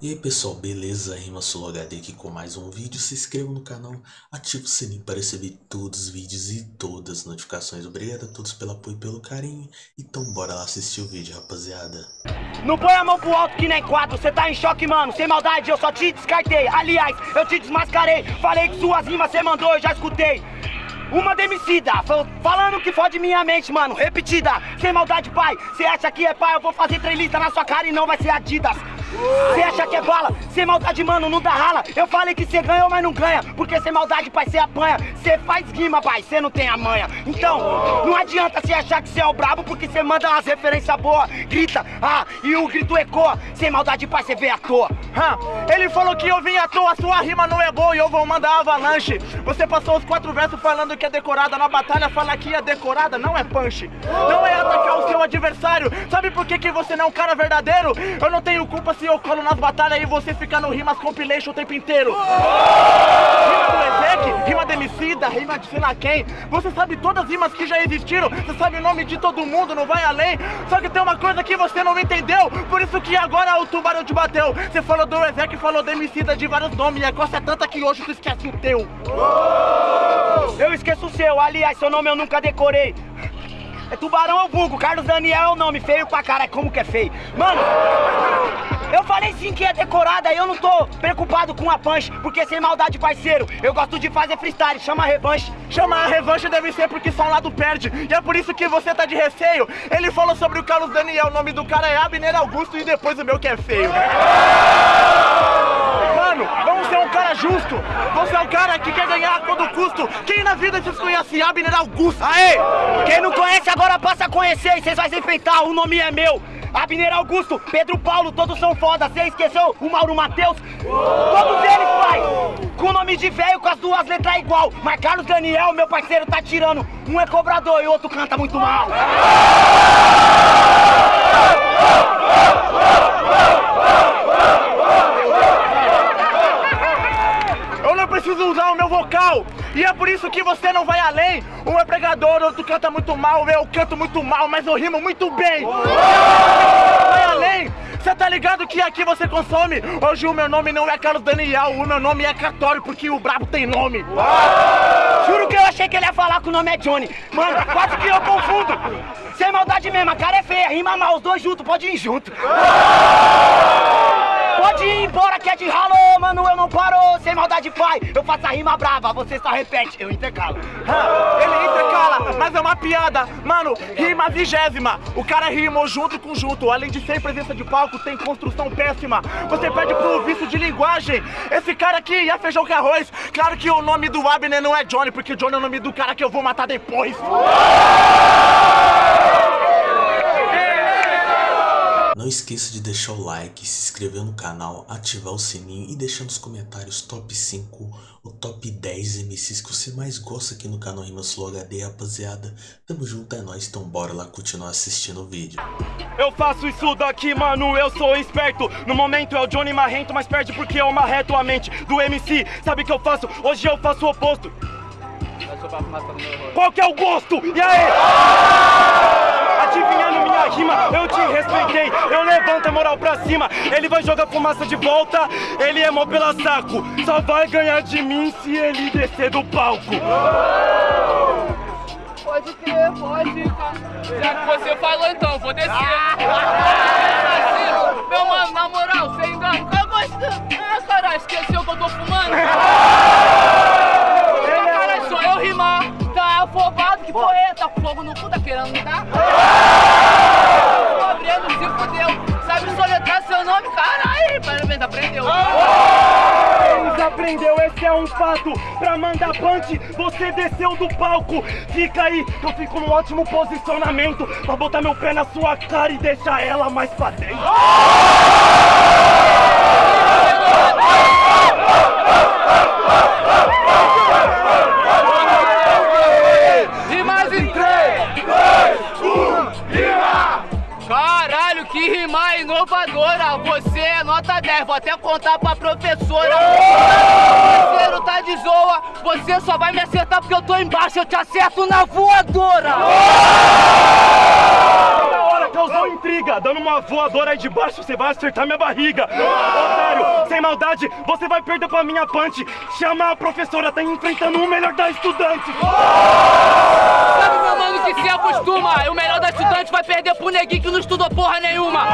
E aí pessoal, beleza? Rima Solo HD aqui com mais um vídeo. Se inscreva no canal, ative o sininho para receber todos os vídeos e todas as notificações. Obrigado a todos pelo apoio e pelo carinho. Então bora lá assistir o vídeo, rapaziada. Não põe a mão pro alto que nem quadro, cê tá em choque, mano. Sem maldade, eu só te descartei. Aliás, eu te desmascarei. Falei que suas rimas cê mandou, eu já escutei. Uma demicida, falando que fode minha mente, mano. Repetida, sem maldade, pai. Cê acha que é pai? Eu vou fazer três na sua cara e não vai ser Adidas. Cê acha que é bala? Sem maldade, mano, não dá rala. Eu falei que cê ganhou, mas não ganha. Porque sem maldade, pai, cê apanha. Cê faz rima, pai, cê não tem a manha. Então, não adianta cê achar que cê é o brabo, porque cê manda umas referências boas. Grita, ah, e o grito ecoa. Sem maldade, pai, cê vê à toa. Hum, ele falou que eu vim à toa, sua rima não é boa e eu vou mandar avalanche. Você passou os quatro versos falando que é decorada. Na batalha, fala que é decorada, não é punch. Não é atacar o seu adversário. Sabe por que, que você não é um cara verdadeiro? Eu não tenho culpa se eu colo nas batalhas e você fica no rimas compilation o tempo inteiro. Rima do Ezek, rima de Emicida, rima de sei lá quem. Você sabe todas as rimas que já existiram, você sabe o nome de todo mundo, não vai além. Só que tem uma coisa que você não entendeu, por isso que agora o tubarão te bateu. Você falou do Ezek, falou de Emicida de vários nomes, e a coisa é tanta que hoje tu esquece o teu. Eu esqueço o seu, aliás, seu nome eu nunca decorei. É Tubarão ou Vulgo, Carlos Daniel é o nome, feio pra cara, como que é feio. Mano, eu falei sim que é decorada, eu não tô preocupado com a punch, porque sem maldade, parceiro, eu gosto de fazer freestyle, chama a revanche. Chamar a revanche deve ser porque só um lado perde, e é por isso que você tá de receio. Ele falou sobre o Carlos Daniel, o nome do cara é Abner Augusto e depois o meu que é feio. Mano, vamos ser um cara justo. Você é o cara que quer ganhar a todo custo. Quem na vida te conhece Abner Augusto? Aê! Quem não conhece agora passa a conhecer e vocês vão se enfrentar, o nome é meu. Abner Augusto, Pedro Paulo, todos são foda. Você esqueceu o Mauro Matheus? Todos eles, pai! Com o nome de velho, com as duas letras igual. Mas Carlos Daniel, meu parceiro, tá tirando. Um é cobrador e o outro canta muito mal. Eu não preciso usar o meu vocal E é por isso que você não vai além Um é pregador, outro canta muito mal Eu canto muito mal, mas eu rimo muito bem. Vai além. Cê tá ligado que aqui você consome? Hoje o meu nome não é Carlos Daniel O meu nome é Catório, porque o brabo tem nome. Juro que eu achei que ele ia falar que o nome é Johnny. Mano, quase que eu confundo. Sem maldade mesmo, a cara é feia Rima mal, os dois juntos, pode ir junto Pode ir embora que é de ralo, mano, eu não paro. Sem maldade, pai, eu faço a rima brava Você só repete, eu intercalo. Hã, Ele intercala, mas é uma piada. Mano, rima vigésima. O cara rimou junto com junto. Além de ser presença de palco, tem construção péssima. Você perde pro vício de linguagem. Esse cara aqui é feijão com arroz. Claro que o nome do Abner não é Johnny Porque Johnny é o nome do cara que eu vou matar depois Não esqueça de deixar o like, se inscrever no canal, ativar o sininho e deixar nos comentários top 5 ou top 10 MCs que você mais gosta aqui no canal Rimas Flow HD, rapaziada. Tamo junto, é nóis, então bora lá continuar assistindo o vídeo. Eu faço isso daqui, mano, eu sou esperto No momento é o Johnny Marrento, mas perde porque eu marreto a mente do MC Sabe o que eu faço? Hoje eu faço o oposto Qual que é o gosto? E aí? Moral pra cima. Ele vai jogar fumaça de volta. Ele é mó pela saco. Só vai ganhar de mim se ele descer do palco. Pode crer, pode. Já que você falou então, vou descer. Meu mano, na moral, você ainda um fato Pra mandar punch, você desceu do palco. Fica aí, eu fico num ótimo posicionamento. Pra botar meu pé na sua cara e deixar ela mais pra dentro nota 10, vou até contar pra professora. Parceiro, tá de zoa, você só vai me acertar porque eu tô embaixo, eu te acerto na voadora! Da hora, Causou intriga, dando uma voadora aí de baixo, você vai acertar minha barriga. Otário, sem maldade, você vai perder pra minha punch. Chama a professora, tá enfrentando o melhor da estudante. Sabe, meu mano, que se acostuma. O melhor da estudante vai perder pro neguinho que não estudou porra nenhuma.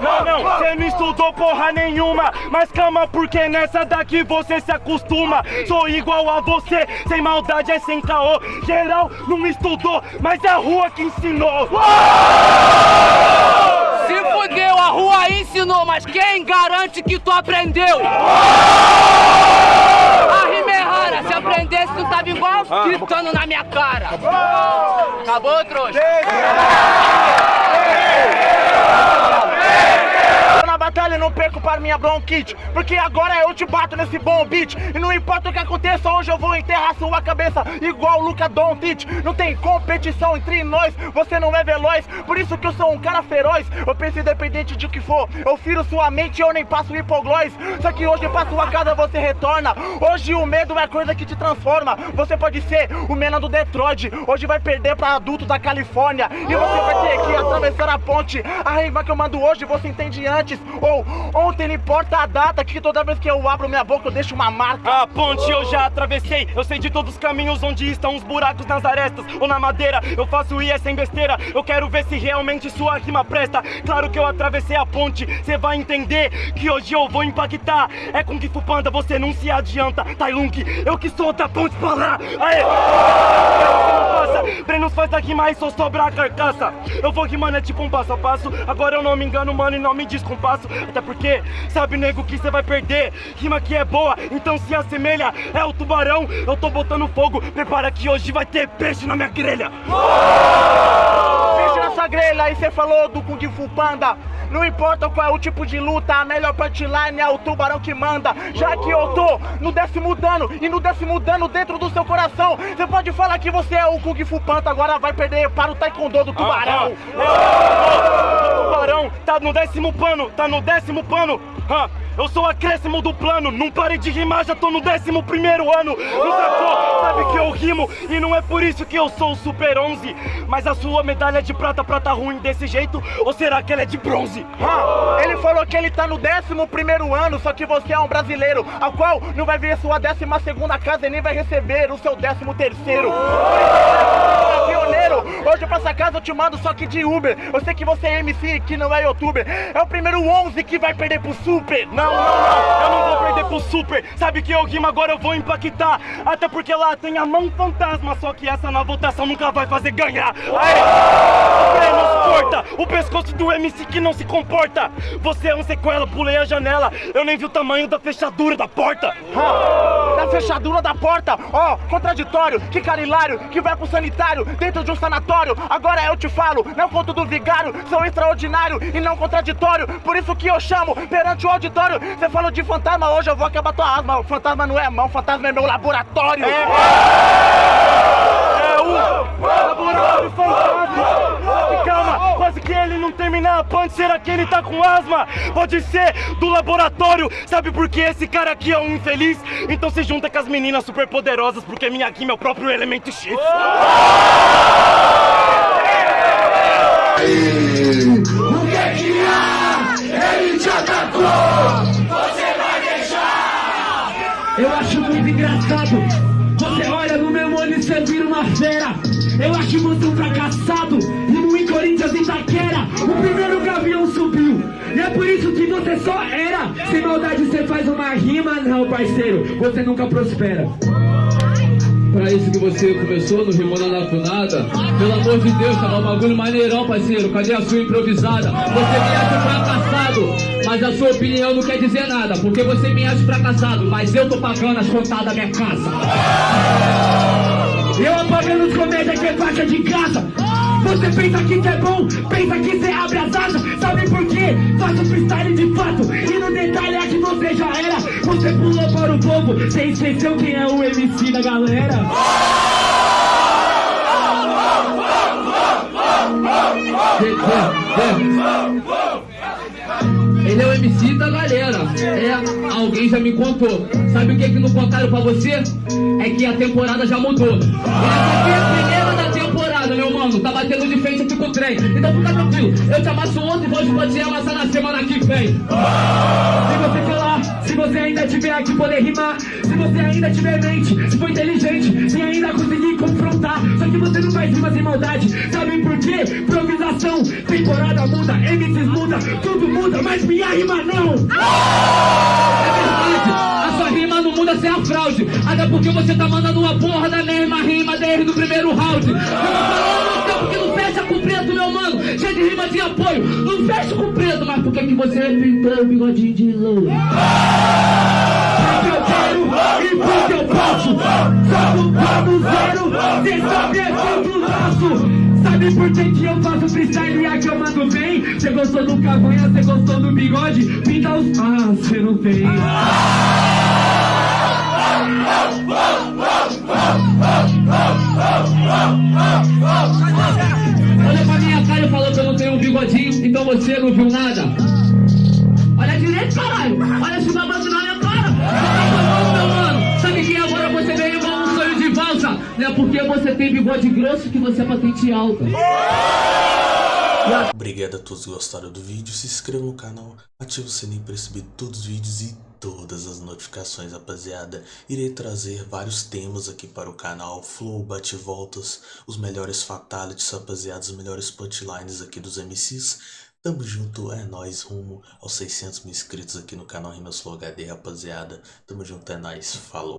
Não, não, você não estudou porra nenhuma. Mas calma, porque nessa daqui você se acostuma. Sou igual a você, sem maldade é sem caô. Geral não estudou, mas é a rua que ensinou. Se fudeu, a rua ensinou, mas quem garante que tu aprendeu? A rima é rara, se aprendesse tu tava igual gritando na minha cara. Acabou, trouxa? Yeah! Batalha não perco para minha bronquite Porque agora eu te bato nesse bom beat. E não importa o que aconteça, hoje eu vou enterrar sua cabeça Igual o Luca Doncic. Não tem competição entre nós, você não é veloz. Por isso que eu sou um cara feroz. Eu penso independente de o que for Eu firo sua mente e eu nem passo hipoglós. Só que hoje pra sua casa você retorna. Hoje o medo é coisa que te transforma. Você pode ser o Mena do Detroit Hoje vai perder pra adulto da Califórnia. E você vai ter que atravessar a ponte. A raiva que eu mando hoje você entende antes Ontem não importa a data Que toda vez que eu abro minha boca eu deixo uma marca A ponte eu já atravessei, eu sei de todos os caminhos onde estão os buracos nas arestas ou na madeira. Eu faço IE sem besteira, eu quero ver se realmente sua rima presta. Claro que eu atravessei a ponte, cê vai entender que hoje eu vou impactar. É com que Panda, você não se adianta. Tailung, eu que sou da ponte pra lá. Aê! Brenos faz rima e só sobra a carcaça. Eu vou rimando, é tipo um passo a passo. Agora eu não me engano, mano, e não me descompasso. Até porque, sabe, nego, que cê vai perder. Rima que é boa, então se assemelha. É o tubarão, eu tô botando fogo. Prepara que hoje vai ter peixe na minha grelha. Peixe nessa grelha, aí você falou do Kung Fu Panda. Não importa qual é o tipo de luta, a melhor punchline é o tubarão que manda. Já que eu tô no décimo dano e no décimo dano dentro do seu coração, você pode falar que você é o Kung Fu Panda, agora vai perder para o Taekwondo do tubarão. O tubarão tá no décimo pano, tá no décimo pano. Hã? Eu sou acréscimo do plano, não parei de rimar, já tô no décimo primeiro ano. Não sacou? Sabe que eu rimo e não é por isso que eu sou o Super 11. Mas a sua medalha de prata, prata ruim desse jeito? Ou será que ela é de bronze? Ah, ele falou que ele tá no décimo primeiro ano, só que você é um brasileiro, ao qual não vai ver sua décima segunda casa e nem vai receber o seu décimo terceiro. Hoje pra essa casa eu te mando só que de Uber. Eu sei que você é MC, que não é youtuber. É o primeiro 11 que vai perder pro Super. Não, não, não, eu não vou perder pro Super. Sabe que eu rimo agora eu vou impactar. Até porque lá tem a mão fantasma, só que essa na votação nunca vai fazer ganhar. Aê! O pescoço do MC que não se comporta. Você é um sequela, pulei a janela. Eu nem vi o tamanho da fechadura da porta. Ah, na fechadura da porta, ó, contraditório, que cara hilário, que vai pro sanitário, dentro de um sanatório. Agora eu te falo, não conto do vigário, sou extraordinário e não contraditório. Por isso que eu chamo perante o auditório. Você falou de fantasma, hoje eu vou acabar tua asma. O fantasma não é mão, fantasma é meu laboratório. É o laboratório fantasma. Terminar a punch, será que tá com asma? Pode ser do laboratório, sabe por que esse cara aqui é um infeliz? Então se junta com as meninas super poderosas, porque minha aqui é o próprio elemento X. O que é que há? Ele te atacou! Você vai deixar! Eu acho muito engraçado. Você só era. Sem maldade você faz uma rima, não, parceiro. Você nunca prospera. Pra isso que você começou no Rimona na Funada Pelo amor de Deus, tava um bagulho maneirão, parceiro Cadê a sua improvisada? Você me acha fracassado Mas a sua opinião não quer dizer nada Porque você me acha fracassado Mas eu tô pagando as contas da minha casa Eu apagando os comédias que é faixa de graça. Você pensa que isso é bom, pensa que você abre as asas. Sabe por quê? Faço freestyle de fato. E no detalhe é que você já era. Você pulou para o povo, você esqueceu quem é o MC da galera. Ele é o MC da galera. É, alguém já me contou. Sabe o que que não contaram pra você? É que a temporada já mudou. Essa aqui é a primeira da temporada, meu mano. Tá batendo de frente aqui com o trem. Então fica tranquilo. Eu te amasso ontem vou te amassar na semana que vem. Se você falar, se você ainda tiver aqui poder rimar, se você ainda tiver mente, se for inteligente, se ainda conseguir confrontar, que você não faz rima sem maldade. Sabe por quê? Improvisação, temporada muda, MCs muda, tudo muda, mas minha rima não. É verdade, a sua rima não muda sem a fraude. Até porque você tá mandando uma porra da mesma rima desde o primeiro round. Eu tô falando no tempo que não fecha com preto, meu mano. Cheio de rima de apoio, não fecha com preto. Mas por que que você pintou o bigodinho de louro? E porque eu posso. Só do plano zero, cê sabe é tudo nosso. Sabe por que, que eu faço freestyle e aqui eu mando bem? Cê gostou do cavanha, cê gostou do bigode? Pinta os. Ah, cê não tem. Olha pra minha cara e falou que eu não tenho um bigodinho, então você não viu nada. Olha direito, caralho. Olha esse babado Porque você tem grosso que você é patente alta. Obrigado a todos que gostaram do vídeo, se inscreva no canal, ative o sininho para receber todos os vídeos e todas as notificações, rapaziada. Irei trazer vários temas aqui para o canal, flow, bate-voltas, os melhores fatalities, rapaziada, os melhores punchlines aqui dos MCs. Tamo junto, é nóis, rumo aos 600 mil inscritos aqui no canal Rimas Flow HD, rapaziada. Tamo junto, é nóis, falou.